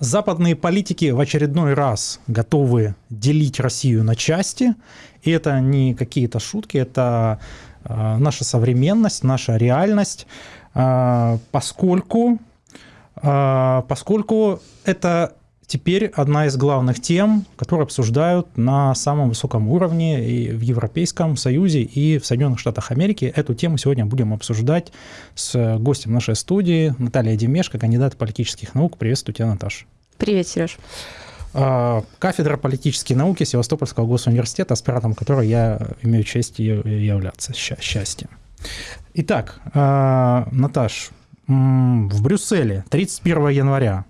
Западные политики в очередной раз готовы делить Россию на части. И это не какие-то шутки, это э, наша современность, наша реальность, э, поскольку, э, поскольку это теперь одна из главных тем, которые обсуждают на самом высоком уровне и в Европейском Союзе, и в Соединенных Штатах Америки. Эту тему сегодня будем обсуждать с гостем нашей студии Наталья Демешко, кандидат политических наук. Приветствую тебя, Наташа. Привет, Сереж. А, кафедра политические науки Севастопольского госуниверситета, аспирантом которой я имею честь являться. Счастье. Итак, а, Наташ, в Брюсселе 31 января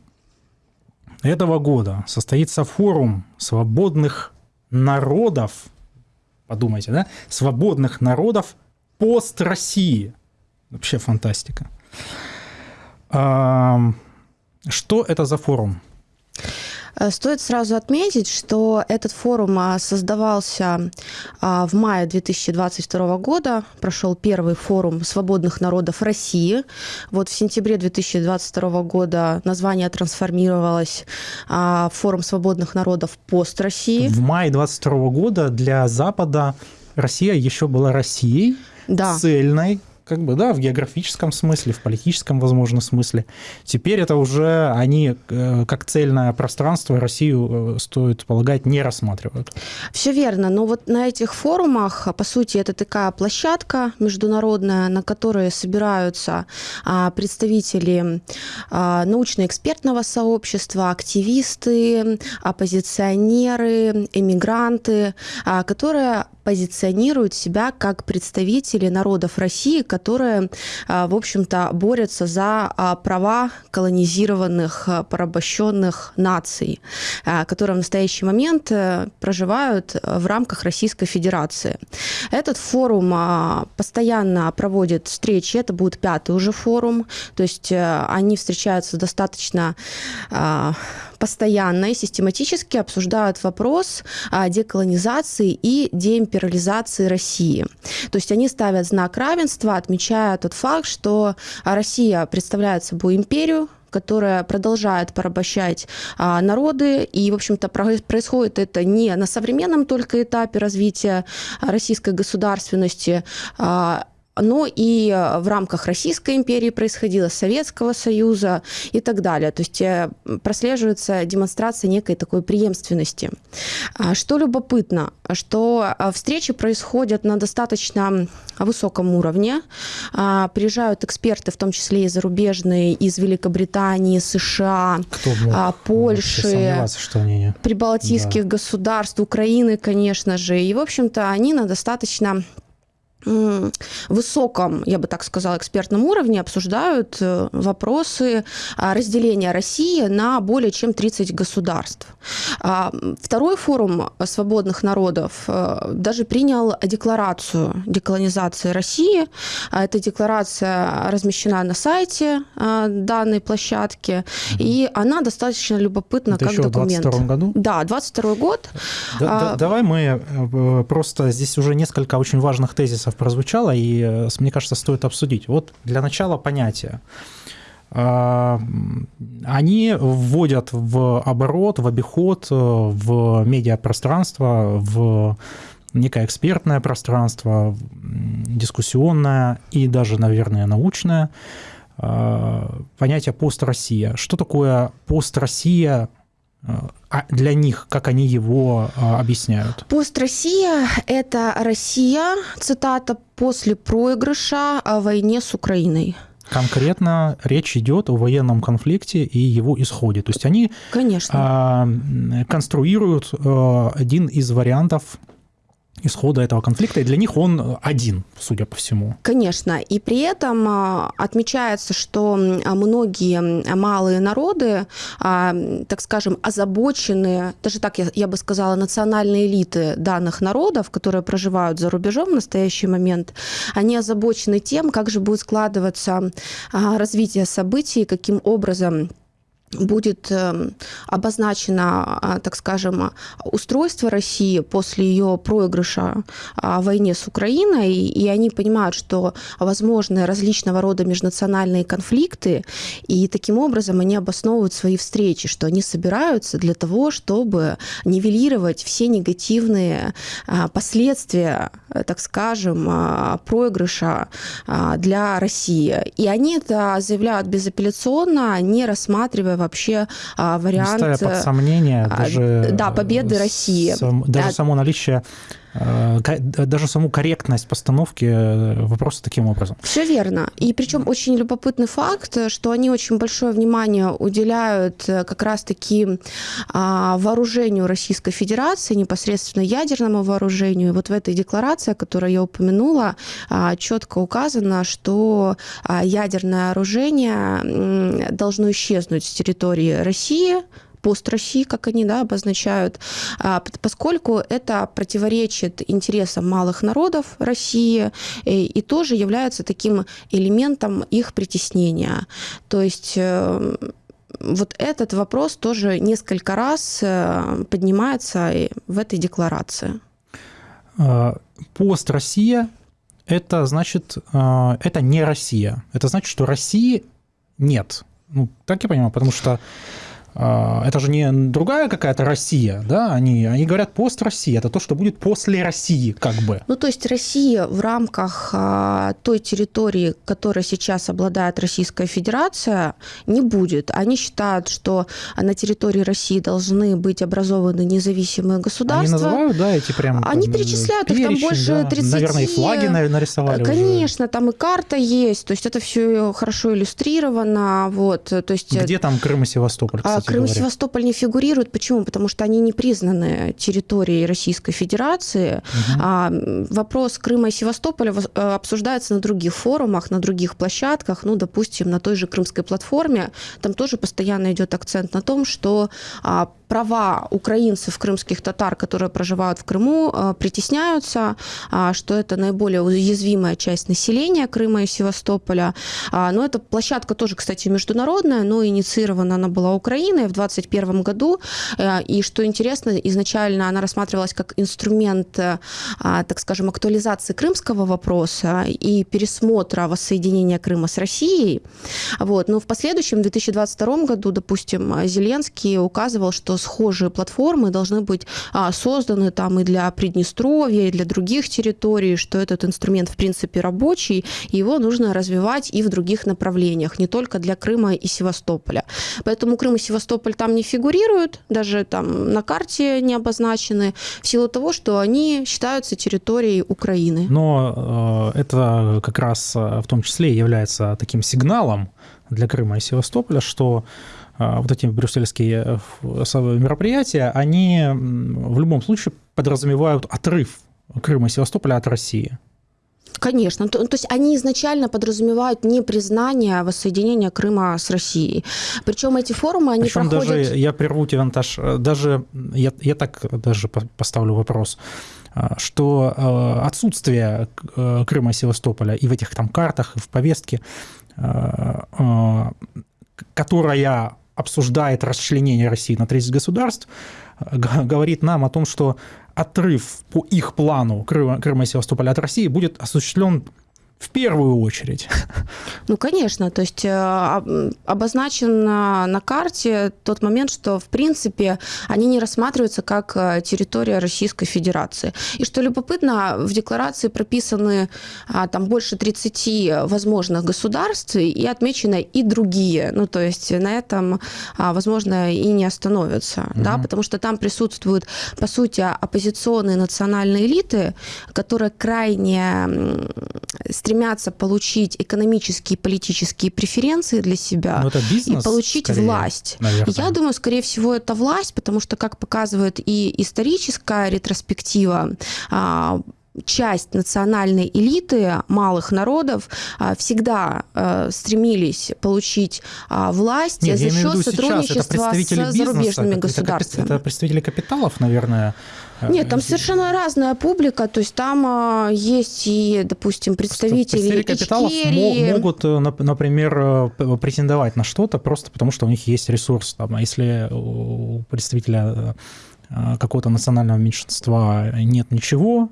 этого года состоится форум свободных народов, подумайте, да, свободных народов пост России. Вообще фантастика. Что это за форум? Э, стоит сразу отметить, что этот форум а, создавался а, в мае 2022 года, прошел первый форум свободных народов России. Вот в сентябре 2022 года название трансформировалось а, в форум свободных народов пост России. В мае 2022 года для Запада Россия еще была Россией, да. цельной, как бы, да, в географическом смысле, в политическом, возможно, смысле. Теперь это уже они э, как цельное пространство Россию, э, стоит полагать, не рассматривают. Все верно, но вот на этих форумах, по сути, это такая площадка международная, на которой собираются а, представители а, научно-экспертного сообщества, активисты, оппозиционеры, эмигранты, а, которые позиционируют себя как представители народов России, которые, а, в общем-то, борются за а, права колонизированных, а, порабощенных наций, которые в настоящий момент э, проживают в рамках Российской Федерации. Этот форум постоянно проводит встречи, это будет пятый уже форум, то есть э, они встречаются достаточно постоянно и систематически обсуждают вопрос деколонизации и деимпериализации России. То есть они ставят знак равенства, отмечая тот факт, что Россия представляет собой империю, которая продолжает порабощать а, народы. И, в общем-то, происходит это не на современном только этапе развития российской государственности, а, но и э, в рамках Российской империи происходило, Советского Союза и так далее. То есть э, прослеживается демонстрация некой такой преемственности. А что любопытно, что э, встречи происходят на достаточно высоком уровне. А, приезжают эксперты, в том числе и зарубежные, из Великобритании, США, а, Польши, что они... прибалтийских да. государств, Украины, конечно же. И, в общем-то, они на достаточно высоком, я бы так сказала, экспертном уровне обсуждают э, вопросы а, разделения России на более чем 30 государств. А, второй форум свободных народов э, даже принял декларацию деколонизации России. А, эта декларация размещена на сайте данной площадки, и она достаточно любопытна Это как еще документ. В 22 году? Да, 22 год. Да, давай мы э, просто здесь уже несколько очень важных тезисов вопросов прозвучало, и, э, мне кажется, стоит обсудить. Вот для начала понятия. А, они вводят в оборот, в обиход, э, в медиапространство, в некое экспертное пространство, дискуссионное и даже, наверное, научное а, понятие «пост-Россия». Что такое «пост-Россия» для них, как они его а, объясняют? Пост Россия – это Россия, цитата, после проигрыша о войне с Украиной. Конкретно речь идет о военном конфликте и его исходе. То есть они Конечно. А, конструируют а, один из вариантов исхода этого конфликта, и для них он один, судя по всему. Конечно, и при этом а, отмечается, что многие малые народы, а, так скажем, озабочены, даже так я, я бы сказала, национальные элиты данных народов, которые проживают за рубежом в настоящий момент, они озабочены тем, как же будет складываться а, развитие событий, каким образом будет эм, обозначено, а, так скажем, устройство России после ее проигрыша а, в войне с Украиной, и они понимают, что возможны различного рода межнациональные конфликты, и таким образом они обосновывают свои встречи, что они собираются для того, чтобы нивелировать все негативные а, последствия, так скажем, проигрыша для России. И они это заявляют безапелляционно, не рассматривая вообще а, вариант... Не ставя под сомнение а, даже... Да, победы России. Сам, даже само наличие Э, даже саму корректность постановки э, вопроса таким образом. Все верно. И причем очень любопытный факт, что они очень большое внимание уделяют э, как раз-таки а, вооружению Российской Федерации, непосредственно ядерному вооружению. И вот в этой декларации, которую я упомянула, а, четко указано, что а, ядерное оружие должно исчезнуть с территории России, пост России, как они да, обозначают, а, поскольку это противоречит интересам малых народов России и, и тоже является таким элементом их притеснения. То есть э, вот этот вопрос тоже несколько раз э, поднимается в этой декларации. А, пост Россия это значит, а, это не Россия. Это значит, что России нет. Ну, так я понимаю, потому что это же не другая какая-то Россия, да, они, они говорят пост России, это то, что будет после России, как бы. Ну, то есть Россия в рамках а, той территории, которой сейчас обладает Российская Федерация, не будет. Они считают, что на территории России должны быть образованы независимые государства. Они называют, да, эти прям... Они перечисляют перечень, их там больше да. 30. Наверное, и флаги нарисовали Конечно, уже. там и карта есть, то есть это все хорошо иллюстрировано, вот, то есть... Где там Крым и Севастополь, кстати? Крым и Севастополь не фигурируют. Почему? Потому что они не признаны территорией Российской Федерации. Угу. А вопрос Крыма и Севастополя э, обсуждается на других форумах, на других площадках. Ну, допустим, на той же Крымской платформе. Там тоже постоянно идет акцент на том, что а, права украинцев, крымских татар, которые проживают в Крыму, э, притесняются, а, что это наиболее уязвимая часть населения Крыма и Севастополя. А, но эта площадка тоже, кстати, международная, но инициирована она была Украиной в 2021 году. Э, и что интересно, изначально она рассматривалась как инструмент, э, а, так скажем, актуализации крымского вопроса и пересмотра воссоединения Крыма с Россией. Вот. Но в последующем, в 2022 году, допустим, Зеленский указывал, что схожие платформы должны быть а, созданы там и для Приднестровья, и для других территорий, что этот инструмент в принципе рабочий, и его нужно развивать и в других направлениях, не только для Крыма и Севастополя. Поэтому Крым и Севастополь там не фигурируют, даже там на карте не обозначены, в силу того, что они считаются территорией Украины. Но э, это как раз э, в том числе является таким сигналом для Крыма и Севастополя, что вот эти брюссельские э, мероприятия, они в любом случае подразумевают отрыв Крыма и Севастополя от России. Конечно. То, то есть они изначально подразумевают не признание воссоединения Крыма с Россией. Причем эти форумы, они Причем проходят... даже, я прерву тебя, Наташ, даже, я, я так даже поставлю вопрос, а, что э, отсутствие э, Крыма и Севастополя и в этих там картах, и в повестке, которая обсуждает расчленение России на 30 государств, говорит нам о том, что отрыв по их плану Крыма, Крыма и Севастополя от России будет осуществлен в первую очередь. Ну, конечно, то есть э, обозначен на карте тот момент, что, в принципе, они не рассматриваются как э, территория Российской Федерации. И что любопытно, в декларации прописаны а, там больше 30 возможных государств и отмечены и другие. Ну, то есть на этом, а, возможно, и не остановятся, угу. да, потому что там присутствуют, по сути, оппозиционные национальные элиты, которые крайне стремятся получить экономические и политические преференции для себя это бизнес, и получить скорее, власть. Наверное. Я думаю, скорее всего, это власть, потому что, как показывает и историческая ретроспектива, а, часть национальной элиты малых народов а, всегда а, стремились получить а, власть Нет, за счет сотрудничества с зарубежными государствами. Это представители капиталов, наверное, нет, там совершенно разная публика, то есть там есть и, допустим, представители, представители капиталов могут, э, например, э, претендовать на что-то просто потому, что у них есть ресурс. Там, а если у представителя э, какого-то национального меньшинства нет ничего,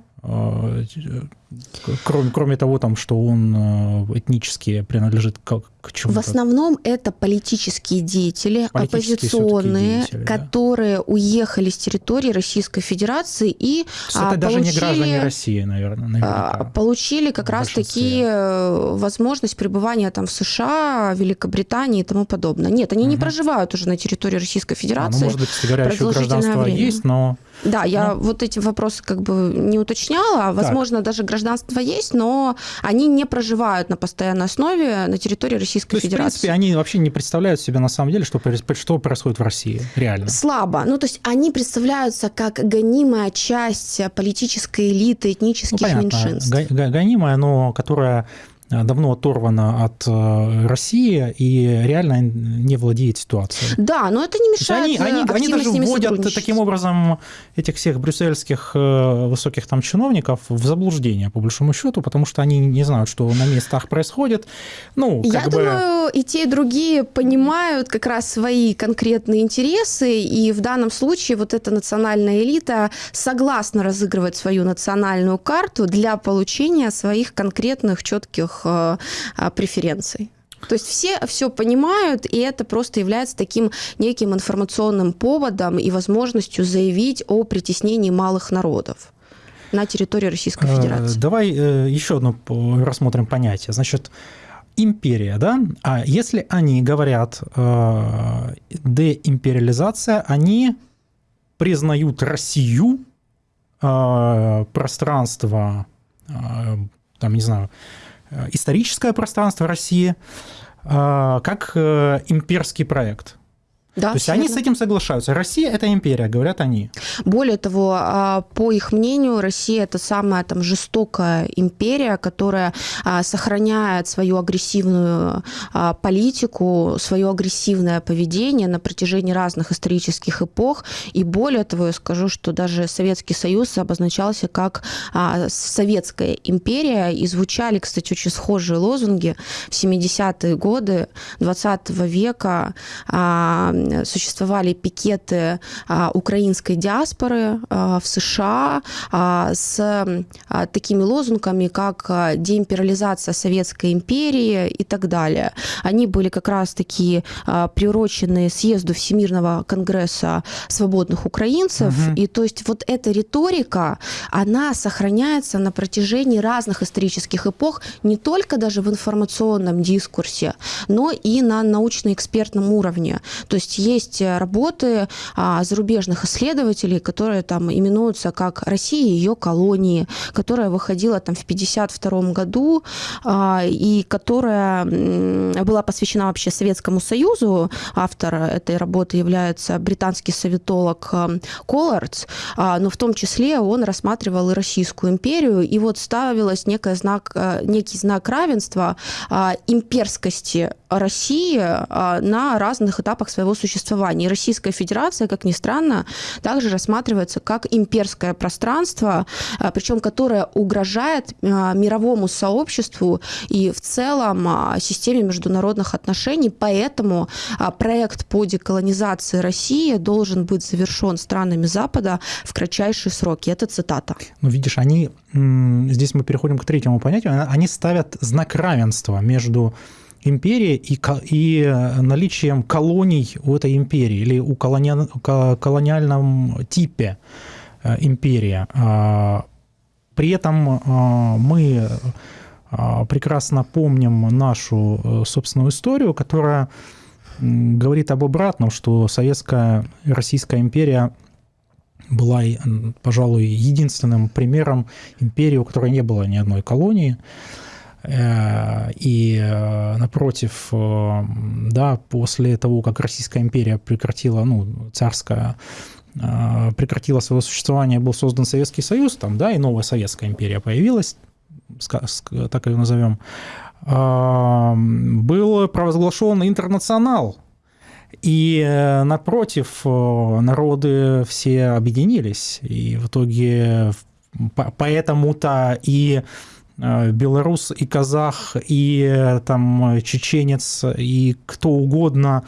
Кроме, кроме того, там, что он э, этнически принадлежит к, к чему-то. В основном это политические деятели, политические оппозиционные, деятели, которые да. уехали с территории Российской Федерации и это а, даже получили, не граждане России, наверное. Наверняка. Получили как раз таки э, возможность пребывания там в США, Великобритании и тому подобное. Нет, они угу. не проживают уже на территории Российской Федерации. А, ну, может быть, еще гражданство время. есть, но... Да, я ну. вот эти вопросы как бы не уточняла. А, возможно, так. даже гражданство гражданство есть, но они не проживают на постоянной основе на территории Российской то есть, Федерации. В принципе, они вообще не представляют себе на самом деле, что, что происходит в России реально. Слабо. Ну, то есть они представляются как гонимая часть политической элиты этнических ну, понятно. меньшинств. Гонимая, но которая давно оторвана от э, России и реально не владеет ситуацией. Да, но это не мешает они, они, они даже вводят таким образом этих всех брюссельских э, высоких там чиновников в заблуждение, по большому счету, потому что они не знают, что на местах происходит. Ну, Я бы... думаю, и те, и другие понимают как раз свои конкретные интересы, и в данном случае вот эта национальная элита согласна разыгрывать свою национальную карту для получения своих конкретных четких Э, преференций. То есть все все понимают, и это просто является таким неким информационным поводом и возможностью заявить о притеснении малых народов на территории Российской э, Федерации. Давай э, еще одно рассмотрим понятие. Значит, империя, да? А если они говорят деимпериализация, они признают Россию, пространство, там, не знаю, Э, историческое пространство России э, как э, имперский проект. Да, То есть они с этим соглашаются. Россия – это империя, говорят они. Более того, а, по их мнению, Россия – это самая там, жестокая империя, которая а, сохраняет свою агрессивную а, политику, свое агрессивное поведение на протяжении разных исторических эпох. И более того, я скажу, что даже Советский Союз обозначался как Советская империя. И звучали, кстати, очень схожие лозунги в 70-е годы 20 века существовали пикеты а, украинской диаспоры а, в США а, с такими лозунгами, как деимпериализация Советской империи и так далее. Они были как раз таки приурочены съезду Всемирного конгресса свободных украинцев. Угу. И то есть вот эта риторика, она сохраняется на протяжении разных исторических эпох, не только даже в информационном дискурсе, но и на научно-экспертном уровне. То есть есть э, работы а, зарубежных исследователей, которые там именуются как «Россия и ее колонии», которая выходила там в 1952 году а, и которая была посвящена вообще Советскому Союзу. Автор этой работы является британский советолог э, Коллардс, а, но в том числе он рассматривал и Российскую империю, и вот ставилось некий знак, э, некий знак равенства имперскости России на разных этапах своего существования. И Российская Федерация, как ни странно, также рассматривается как имперское пространство, а, причем которое угрожает а, мировому сообществу и в целом а, системе международных отношений. Поэтому проект по деколонизации России должен быть завершен странами Запада в кратчайшие сроки. Это цитата. Ну, видишь, они, здесь мы переходим к третьему понятию, они ставят знак равенства между империи и, и э, наличием колоний у этой империи или у колониальном, колониальном типе э, империи. А, при этом а, мы прекрасно помним нашу э, собственную историю, которая говорит об обратном, что советская Российская империя была, пожалуй, единственным примером империи, у которой не было ни одной колонии. Э, и э, напротив, э, да, после того, как Российская империя прекратила, ну, царская прекратила свое существование, был создан Советский Союз, там, да, и новая Советская империя появилась, так ее назовем, был провозглашен интернационал, и напротив, народы все объединились, и в итоге поэтому-то и белорус, и казах, и там чеченец, и кто угодно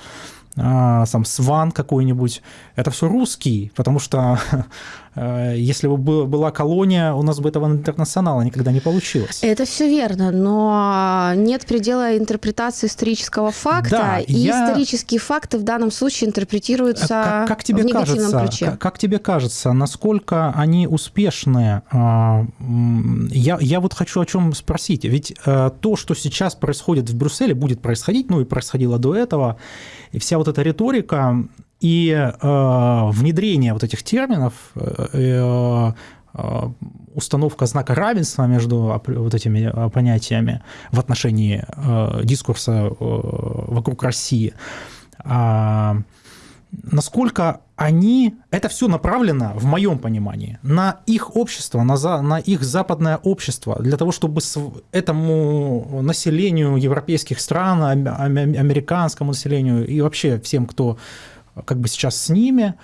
а, сам Сван какой-нибудь, это все русский, потому что э, если бы была колония, у нас бы этого интернационала никогда не получилось. Это все верно, но нет предела интерпретации исторического факта, да, и я... исторические факты в данном случае интерпретируются как, как тебе в негативном кажется, ключе. Как, как тебе кажется, насколько они успешны? А, я, я вот хочу о чем спросить. Ведь э, то, что сейчас происходит в Брюсселе, будет происходить, ну и происходило до этого, и вся вот эта риторика и э, внедрение вот этих терминов, э, э, э установка знака равенства между вот этими э, понятиями в отношении э, дискурса э, вокруг России, э, насколько они, это все направлено, в моем понимании, на их общество, на, за, на их западное общество, для того, чтобы этому населению европейских стран, американскому населению и вообще всем, кто как бы сейчас с ними,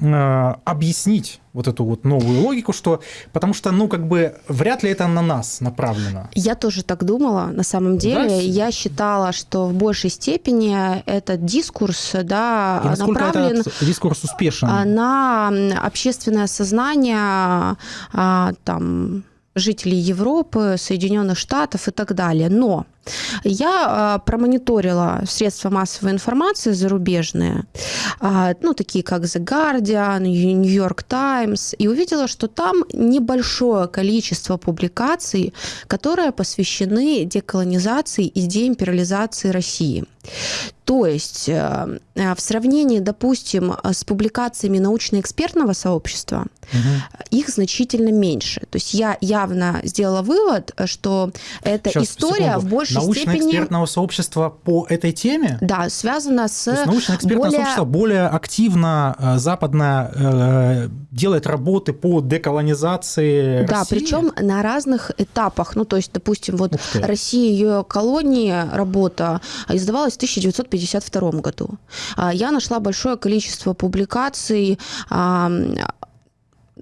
Э, объяснить вот эту вот новую логику, что потому что, ну, как бы вряд ли это на нас направлено. Я тоже так думала, на самом деле. Да? Я считала, что в большей степени этот дискурс, да, И направлен этот дискурс успешен на общественное сознание, а, там, жителей Европы, Соединенных Штатов и так далее. Но я э, промониторила средства массовой информации зарубежные, э, ну, такие как The Guardian, New York Times, и увидела, что там небольшое количество публикаций, которые посвящены деколонизации и деимпериализации России. То есть э, э, в сравнении, допустим, с публикациями научно-экспертного сообщества, угу. их значительно меньше. То есть я явно сделала вывод, что эта Сейчас, история секунду. в большей научно-экспертного сообщества по этой теме? Да, связано с... научно-экспертное более... сообщество более активно э, западное э, делает работы по деколонизации Да, России? причем на разных этапах. Ну, то есть, допустим, вот Россия, ее колонии, работа издавалась в 1952 году. А я нашла большое количество публикаций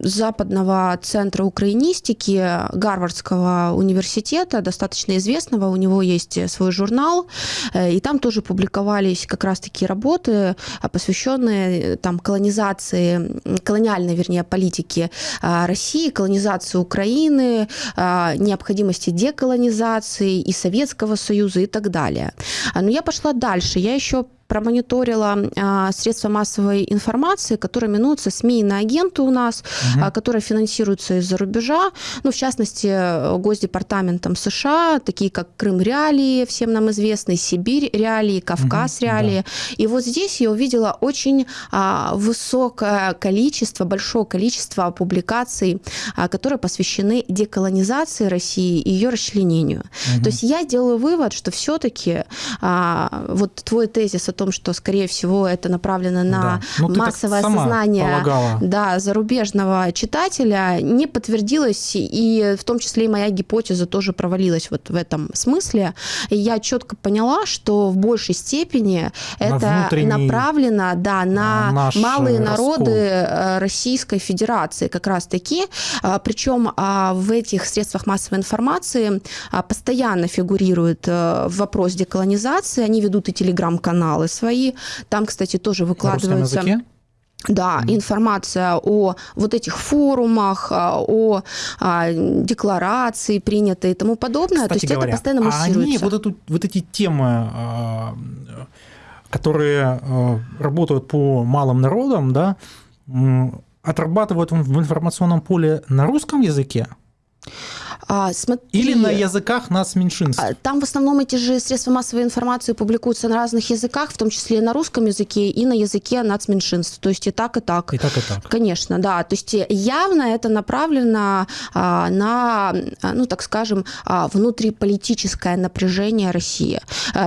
Западного центра украинистики Гарвардского университета, достаточно известного, у него есть свой журнал, э, и там тоже публиковались как раз такие работы, посвященные э, там колонизации, колониальной, вернее, политике а, России, колонизации Украины, а, необходимости деколонизации и Советского Союза и так далее. Но я пошла дальше, я еще промониторила а, средства массовой информации, которые минуются СМИ на агенты у нас, угу. а, которые финансируются из-за рубежа, ну, в частности, Госдепартаментом США, такие как Крым Реалии, всем нам известный, Сибирь Реалии, Кавказ угу, Реалии. Да. И вот здесь я увидела очень а, высокое количество, большое количество публикаций, а, которые посвящены деколонизации России и ее расчленению. Угу. То есть я делаю вывод, что все-таки а, вот твой тезис о том, что, скорее всего, это направлено на да. ну, массовое сознание да, зарубежного читателя, не подтвердилось, и в том числе и моя гипотеза тоже провалилась вот в этом смысле. И я четко поняла, что в большей степени на это направлено да, на малые народы раскол. Российской Федерации как раз-таки. А, Причем а, в этих средствах массовой информации а, постоянно фигурирует э, вопрос деколонизации, они ведут и телеграм-каналы, каналы свои. Там, кстати, тоже выкладываются... Да, mm информация о вот этих форумах, а, о, о декларации принятой и тому подобное. Кстати То есть говоря, это постоянно муссируется. А они вот, эту, вот эти темы, а, которые а, работают по малым народам, да, отрабатывают в информационном поле на русском языке? А, смотри, Или на языках нас меньшинств? А, там в основном эти же средства массовой информации публикуются на разных языках, в том числе и на русском языке, и на языке нацменьшинств. То есть и так, и так. И так, и так. Конечно, да. То есть явно это направлено а, на, ну так скажем, внутриполитическое напряжение России.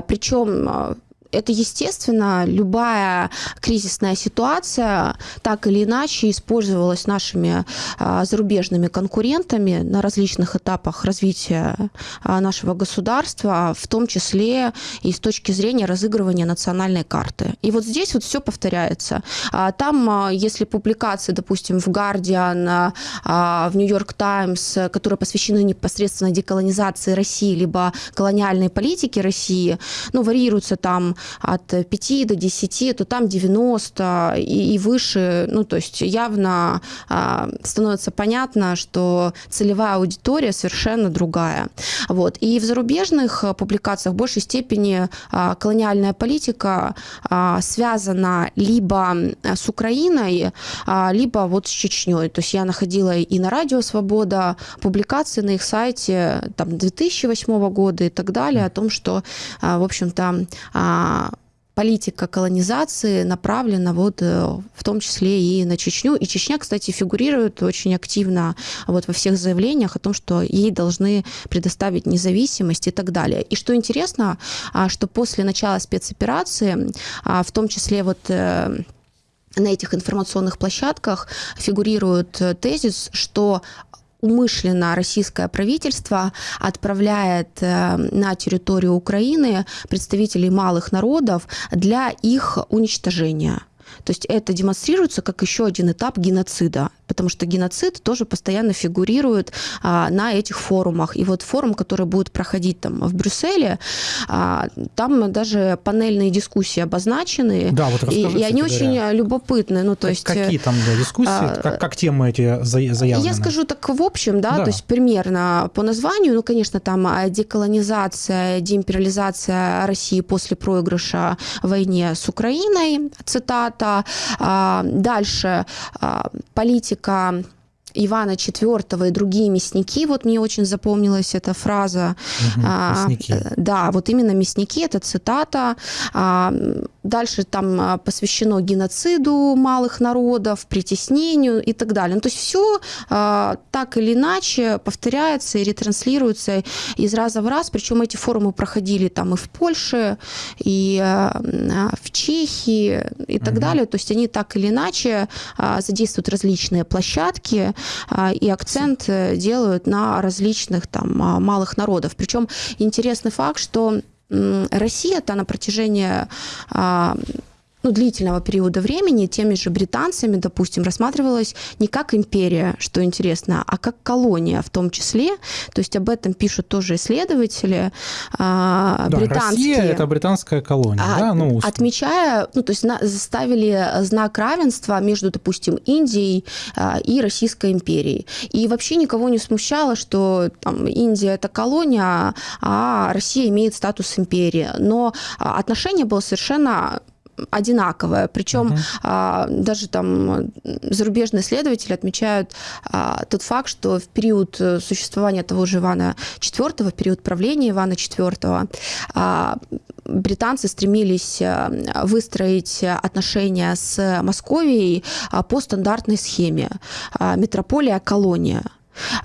Причем это естественно, любая кризисная ситуация так или иначе использовалась нашими а, зарубежными конкурентами на различных этапах развития а, нашего государства, в том числе и с точки зрения разыгрывания национальной карты. И вот здесь вот все повторяется. А, там, если публикации, допустим, в Guardian, в York Times, которые посвящены непосредственно деколонизации России, либо колониальной политике России, ну, варьируются там от 5 до 10, то там 90 и, и выше. Ну, то есть явно а, становится понятно, что целевая аудитория совершенно другая. Вот. И в зарубежных публикациях в большей степени а, колониальная политика а, связана либо с Украиной, а, либо вот с Чечней. То есть я находила и на Радио Свобода публикации на их сайте там, 2008 года и так далее о том, что, а, в общем-то, а, политика колонизации направлена вот э, в том числе и на Чечню. И Чечня, кстати, фигурирует очень активно вот во всех заявлениях о том, что ей должны предоставить независимость и так далее. И что интересно, а, что после начала спецоперации, а, в том числе вот э, на этих информационных площадках фигурирует э, тезис, что умышленно российское правительство отправляет э, на территорию Украины представителей малых народов для их уничтожения. То есть это демонстрируется как еще один этап геноцида потому что геноцид тоже постоянно фигурирует а, на этих форумах. И вот форум, который будет проходить там в Брюсселе, а, там даже панельные дискуссии обозначены. Да, вот и, и они очень любопытны. Ну, то есть, Какие там да, дискуссии, а, как, как темы эти заявлены? Я скажу так в общем, да, да, то есть примерно по названию, ну, конечно, там а, деколонизация, деимпериализация России после проигрыша войне с Украиной, цитата. А, дальше а, политика политика Ивана IV и другие мясники, вот мне очень запомнилась эта фраза. Угу, мясники. А, да, вот именно мясники, это цитата. А, дальше там а, посвящено геноциду малых народов, притеснению и так далее. Ну, то есть все а, так или иначе повторяется и ретранслируется из раза в раз, причем эти форумы проходили там и в Польше, и а, в Чехии и так угу. далее. То есть они так или иначе а, задействуют различные площадки, а, и акцент э, делают на различных там малых народов. Причем интересный факт, что Россия-то на протяжении а, ну, длительного периода времени теми же британцами, допустим, рассматривалась не как империя, что интересно, а как колония в том числе. То есть об этом пишут тоже исследователи да, британские. Россия – это британская колония, а, да? Ну, отмечая, ну, то есть на, заставили знак равенства между, допустим, Индией а, и Российской империей. И вообще никого не смущало, что там, Индия – это колония, а Россия имеет статус империи. Но отношение было совершенно одинаковая. Причем угу. а, даже там зарубежные исследователи отмечают а, тот факт, что в период э, существования того же Ивана IV, в период правления Ивана IV, а, британцы стремились а, выстроить отношения с Московией а, по стандартной схеме а, метрополия-колония.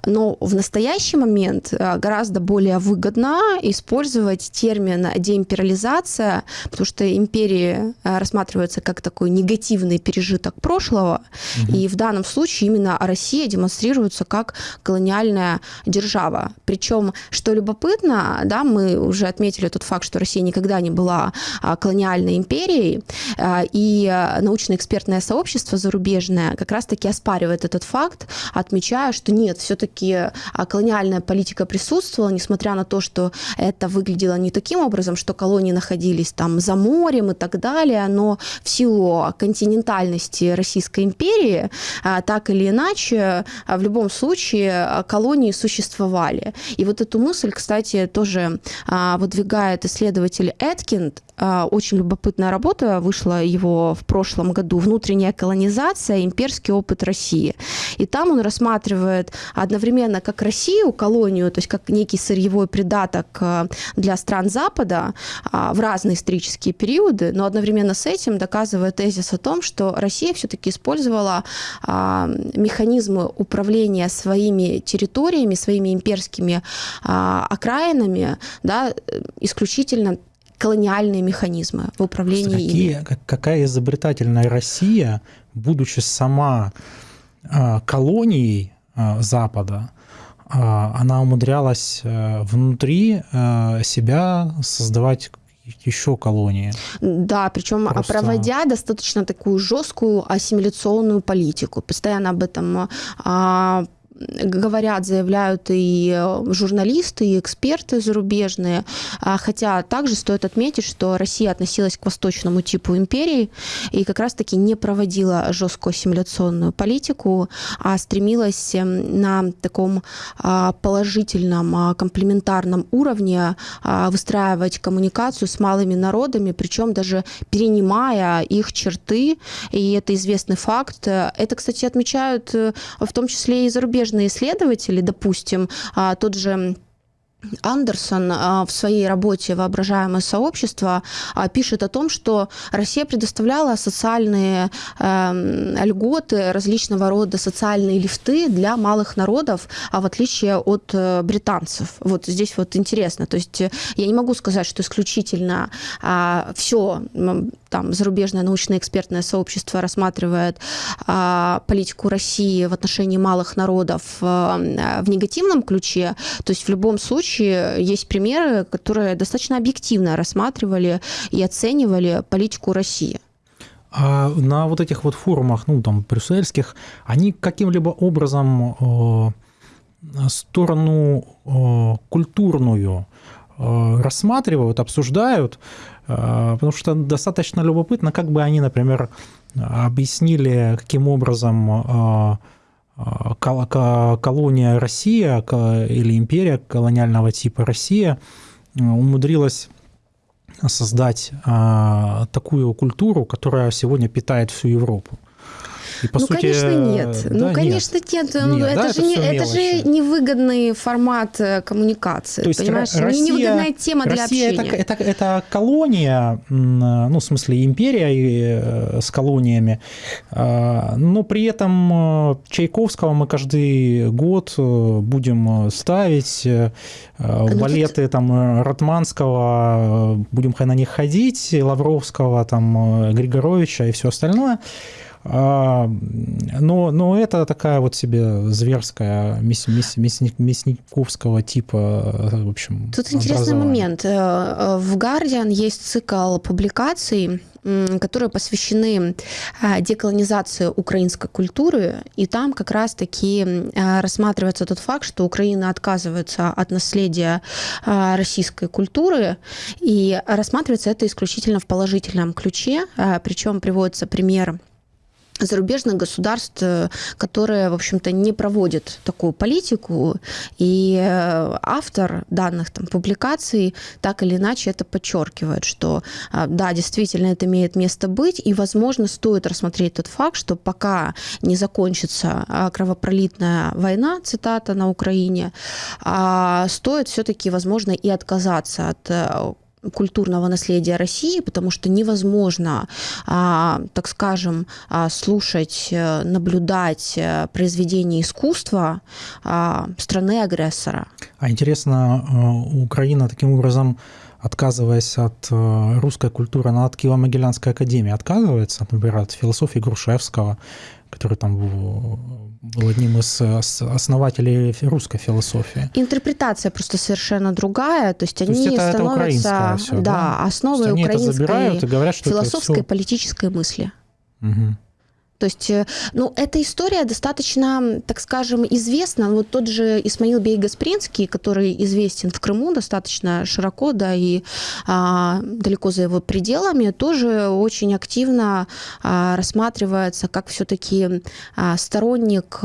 Но в настоящий момент э, гораздо более выгодно использовать термин деимпериализация, потому что империи э, рассматриваются как такой негативный пережиток прошлого, угу. и в данном случае именно Россия демонстрируется как колониальная держава. Причем, что любопытно, да, мы уже отметили тот факт, что Россия никогда не была а, колониальной империей, э, и научно-экспертное сообщество зарубежное как раз-таки оспаривает этот факт, отмечая, что нет, все-таки а, колониальная политика присутствовала, несмотря на то, что это выглядело не таким образом, что колонии находились там за морем и так далее, но в силу континентальности Российской империи, а, так или иначе, а, в любом случае колонии существовали. И вот эту мысль, кстати, тоже выдвигает исследователь Эткинд, очень любопытная работа, вышла его в прошлом году «Внутренняя колонизация. Имперский опыт России». И там он рассматривает одновременно как Россию, колонию, то есть как некий сырьевой придаток а, для стран Запада а, в разные исторические периоды, но одновременно с этим доказывает тезис о том, что Россия все-таки использовала механизмы управления своими территориями, своими имперскими окраинами да, исключительно колониальные механизмы в управлении какие, ими. Какая изобретательная Россия, будучи сама а, колонией а, Запада, а, она умудрялась э, внутри э, себя создавать еще колонии. Да, причем Просто... проводя достаточно такую жесткую ассимиляционную политику. Постоянно об этом говорят, заявляют и э, журналисты, и эксперты зарубежные. А, хотя также стоит отметить, что Россия относилась к восточному типу империи и как раз-таки не проводила жесткую ассимиляционную политику, а стремилась эм, на таком а, положительном, а, комплементарном уровне выстраивать коммуникацию с малыми народами, причем даже перенимая их черты, и это известный факт. Это, кстати, отмечают э, в том числе и зарубежные зарубежные исследователи, допустим, а, тот же Андерсон а, в своей работе «Воображаемое сообщество» а, пишет о том, что Россия предоставляла социальные эм, льготы, различного рода социальные лифты для малых народов, а в отличие от э, британцев. Вот здесь вот интересно. То есть э, я не могу сказать, что исключительно а, все там зарубежное научное экспертное сообщество рассматривает политику России в отношении малых народов э, в негативном ключе. То есть в любом случае случае есть примеры, которые достаточно объективно рассматривали и оценивали политику России. А на вот этих вот форумах, ну там, брюссельских, они каким-либо образом э, сторону э, культурную э, рассматривают, обсуждают, э, потому что достаточно любопытно, как бы они, например, объяснили, каким образом э, колония Россия или империя колониального типа Россия умудрилась создать а, такую культуру, которая сегодня питает всю Европу. И, по ну, сути, конечно, нет. Да, ну, конечно, нет. нет. Ну, нет это, да, же это, не, это же невыгодный формат э, коммуникации. То есть понимаешь? Россия, не невыгодная тема Россия для общения. Это, это, это колония, ну, в смысле, империя э, с колониями, а, но при этом э, Чайковского мы каждый год будем ставить, ну, балеты тут... там Ратманского, будем на них ходить, Лавровского, там, Григоровича и все остальное – а, но, но это такая вот себе зверская мяс, мяс, мясниковского типа, в общем, Тут интересный момент. Э, э, в Guardian есть цикл публикаций, которые посвящены а, деколонизации украинской культуры, и там как раз-таки рассматривается тот факт, что Украина отказывается от наследия российской культуры, и рассматривается это исключительно в положительном ключе, причем приводится пример зарубежных государств, э, которые, в общем-то, не проводят такую политику, и э, автор данных там, публикаций так или иначе это подчеркивает, что э, да, действительно это имеет место быть, и, возможно, стоит рассмотреть тот факт, что пока не закончится кровопролитная война, цитата, на Украине, а стоит все-таки, возможно, и отказаться от культурного наследия России, потому что невозможно, а, так скажем, а, слушать, э, наблюдать э, произведения искусства а, страны-агрессора. А интересно, э, Украина таким образом отказываясь от русской культуры, она от Киево-Могилянской академии отказывается, например, от философии Грушевского, который там был одним из основателей русской философии. Интерпретация просто совершенно другая, то есть то они есть это, становятся это все, да, да? основой украинской говорят, что философской все... политической мысли. Угу. То есть, э, ну, эта история достаточно, так скажем, известна. Вот тот же Исмаил Бей Гаспринский, который известен в Крыму достаточно широко, да, и а, далеко за его пределами, тоже очень активно а, рассматривается как все-таки а, сторонник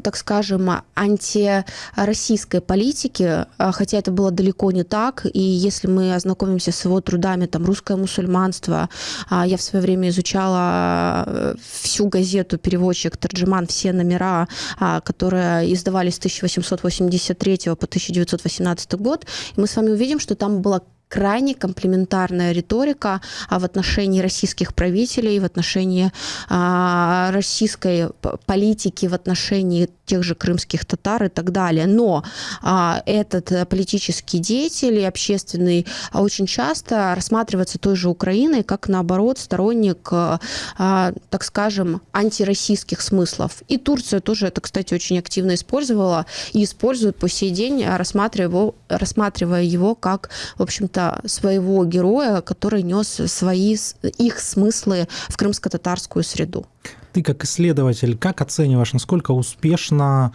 так скажем, антироссийской политики, а, хотя это было далеко не так. И если мы ознакомимся с его трудами, там, «Русское мусульманство», а, я в свое время изучала э, всю газету «Переводчик Тарджиман», все номера, а, которые издавались с 1883 по 1918 год, и мы с вами увидим, что там была крайне комплементарная риторика а, в отношении российских правителей, в отношении а, российской политики, в отношении тех же крымских татар и так далее. Но а, этот политический деятель и общественный очень часто рассматривается той же Украиной как, наоборот, сторонник, так скажем, антироссийских смыслов. И Турция тоже это, кстати, очень активно использовала и использует по сей день, рассматривая его, рассматривая его как, в общем-то, своего героя, который нес свои, их смыслы в крымско-татарскую среду. Ты как исследователь, как оцениваешь, насколько успешно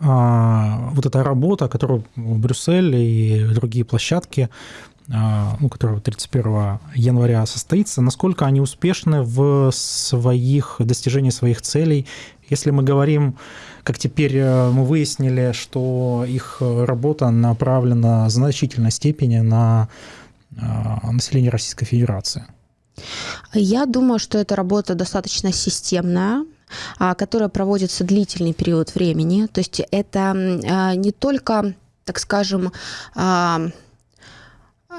а, вот эта работа, которую Брюссель и другие площадки а, ну, которая 31 января состоится, насколько они успешны в своих достижении своих целей. Если мы говорим, как теперь э, мы выяснили, что их работа направлена в значительной степени на а, населения Российской Федерации? Я думаю, что эта работа достаточно системная а, которая проводится длительный период времени. То есть это а, не только, так скажем,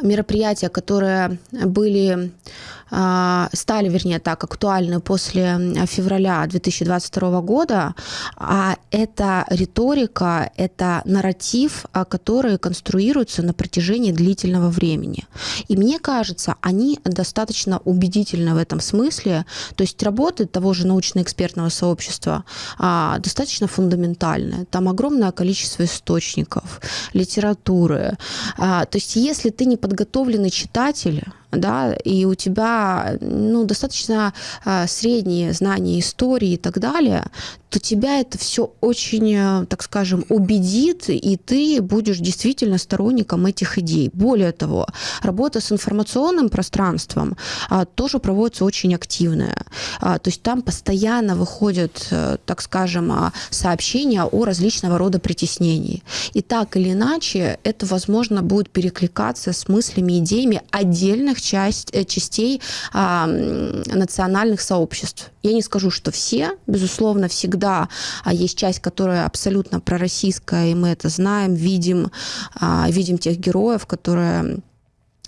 мероприятия, которые были а, стали, вернее, так, актуальны после февраля 2022 года, а это риторика, это нарратив, а, который конструируется на протяжении длительного времени. И мне кажется, они достаточно убедительны в этом смысле, то есть работы того же научно-экспертного сообщества а, достаточно фундаментальные. Там огромное количество источников, литературы. То есть если ты не подготовленный читатель, да, и у тебя ну, достаточно а, средние знания истории и так далее, то тебя это все очень, э, так скажем, убедит, и ты будешь действительно сторонником этих идей. Более того, работа с информационным пространством а, тоже проводится очень активная. А, то есть там постоянно выходят, э, так скажем, а, сообщения о различного рода притеснении. И так или иначе это, возможно, будет перекликаться с мыслями, идеями отдельных часть, э, частей а, национальных сообществ. Я не скажу, что все, безусловно, всегда а есть часть, которая абсолютно пророссийская, и мы это знаем, видим, а, видим тех героев, которые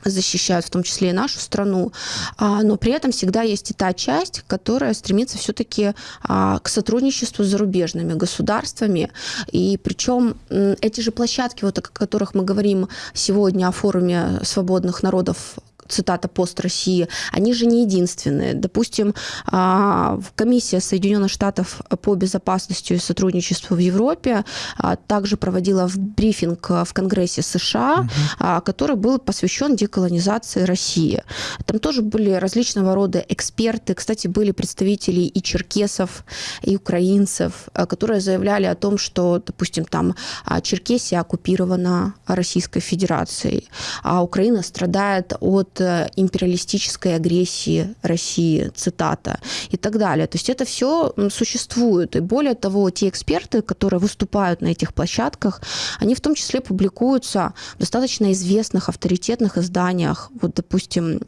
защищают в том числе и нашу страну, а, но при этом всегда есть и та часть, которая стремится все-таки к сотрудничеству с зарубежными государствами, и причем эти же площадки, вот о которых мы говорим сегодня о форуме свободных народов цитата «пост России», они же не единственные. Допустим, а, комиссия Соединенных Штатов по безопасности и сотрудничеству в Европе а, также проводила брифинг в Конгрессе США, угу. который был посвящен деколонизации России. Там тоже были различного рода эксперты. Кстати, были представители и черкесов, и украинцев, которые заявляли о том, что, допустим, там Черкесия оккупирована Российской Федерацией, а Украина страдает от империалистической агрессии России, цитата, и так далее. То есть это все существует. И более того, те эксперты, которые выступают на этих площадках, они в том числе публикуются в достаточно известных авторитетных изданиях. Вот, допустим,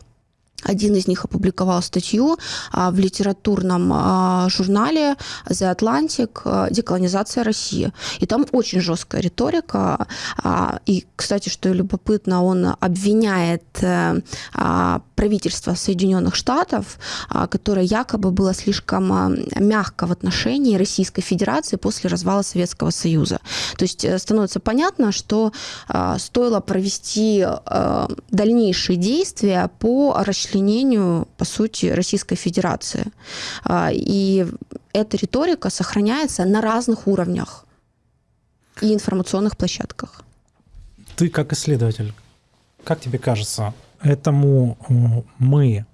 один из них опубликовал статью а, в литературном а, журнале The Atlantic а, «Деколонизация России». И там очень жесткая риторика. И, кстати, что любопытно, он обвиняет э, правительство Соединенных Штатов, которое якобы было слишком мягко в отношении Российской Федерации после развала Советского Союза. То есть э, становится понятно, что стоило провести дальнейшие действия по расчленению расчленению, по сути, Российской Федерации. А, и эта риторика сохраняется на разных уровнях и информационных площадках. Ты как исследователь, как тебе кажется, этому мы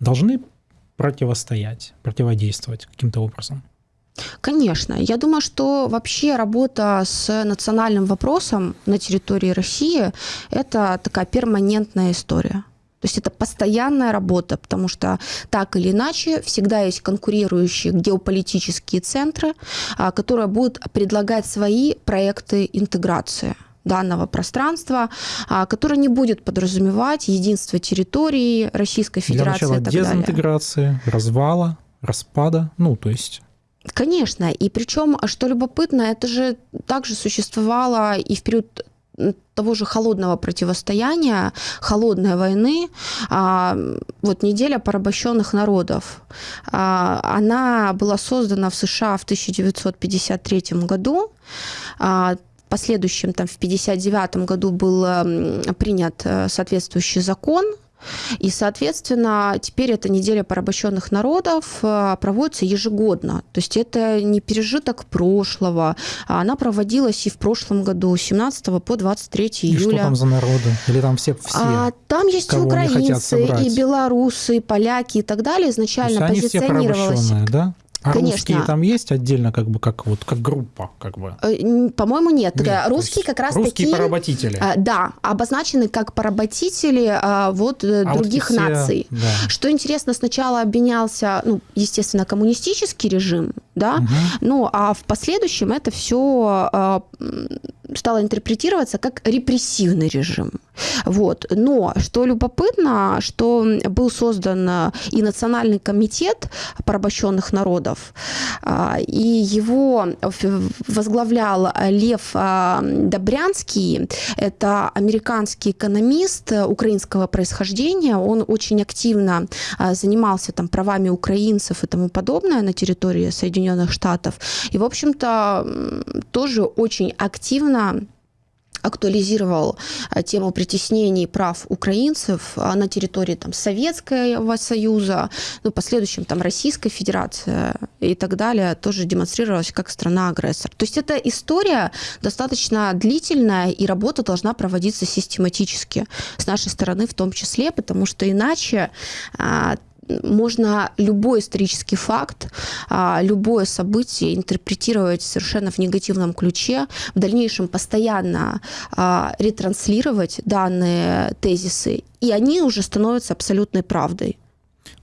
должны противостоять, противодействовать каким-то образом? Конечно. Я думаю, что вообще работа с национальным вопросом на территории России – это такая перманентная история. То есть это постоянная работа, потому что так или иначе всегда есть конкурирующие геополитические центры, а, которые будут предлагать свои проекты интеграции данного пространства, а, которое не будет подразумевать единство территории Российской Федерации. Для начала дезинтеграции, далее. развала, распада, ну то есть Конечно, и причем, что любопытно, это же также существовало и в период того же холодного противостояния, холодной войны, а, вот неделя порабощенных народов. А, она была создана в США в 1953 году. А, в последующем, там, в 1959 году был принят э, соответствующий закон, и, соответственно, теперь эта неделя порабощенных народов э, проводится ежегодно. То есть это не пережиток прошлого. А она проводилась и в прошлом году, с 17 по 23 и июля. И что там за народы? Или там все? все а, там есть и украинцы, и белорусы, и поляки и так далее. Изначально они позиционировалось... Да? А Конечно. русские там есть отдельно, как бы, как вот, как группа, как бы? Э, по-моему, нет. нет русские как раз русские такие... поработители. А, да, обозначены как поработители вот э, а других вот все... наций. Да. Что интересно, сначала обвинялся, ну, естественно, коммунистический режим, да, угу. ну, а в последующем это все стало интерпретироваться как репрессивный режим. Вот. Но что любопытно, что был создан и Национальный комитет порабощенных народов, а, и его возглавлял Лев а, Добрянский, это американский экономист украинского происхождения, он очень активно занимался там правами украинцев и тому подобное на территории Соединенных Штатов, и, в общем-то, тоже очень активно актуализировал а, тему притеснений прав украинцев а, на территории там, Советского Союза, ну, последующем там Российская Федерация и так далее, тоже демонстрировалась как страна-агрессор. То есть эта история достаточно длительная, и работа должна проводиться систематически с нашей стороны в том числе, потому что иначе а, можно любой исторический факт, а, любое событие интерпретировать совершенно в негативном ключе, в дальнейшем постоянно а, ретранслировать данные тезисы, и они уже становятся абсолютной правдой.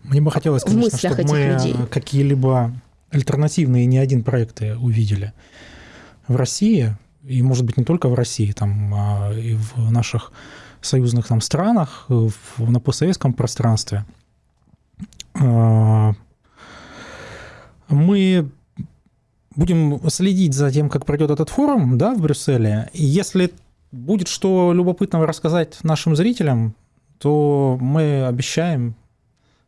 Мне бы хотелось, конечно, чтобы мы какие-либо альтернативные не один проекты увидели в России, и, может быть, не только в России, там, а и в наших союзных там, странах, в, на постсоветском пространстве – мы будем следить за тем, как пройдет этот форум да, в Брюсселе. Если будет что любопытного рассказать нашим зрителям, то мы обещаем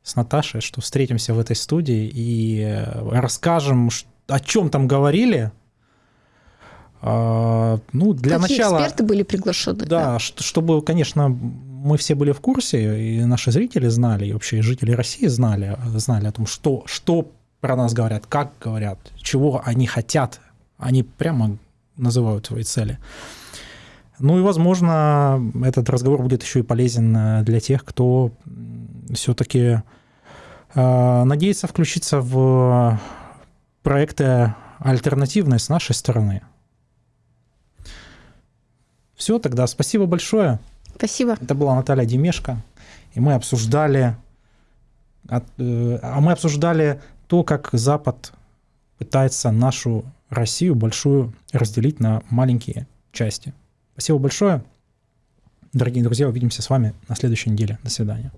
с Наташей, что встретимся в этой студии и расскажем, о чем там говорили. А, ну, для Какие начала... эксперты были приглашены? Да, да, чтобы, конечно, мы все были в курсе, и наши зрители знали, и вообще жители России знали, знали о том, что, что про нас говорят, как говорят, чего они хотят. Они прямо называют свои цели. Ну и, возможно, этот разговор будет еще и полезен э, для тех, кто все-таки э, надеется включиться в проекты альтернативные с нашей стороны. Все, тогда спасибо большое. Спасибо. Это была Наталья Демешко, и мы обсуждали, э, а мы обсуждали то, как Запад пытается нашу Россию большую разделить на маленькие части. Спасибо большое. Дорогие друзья, увидимся с вами на следующей неделе. До свидания.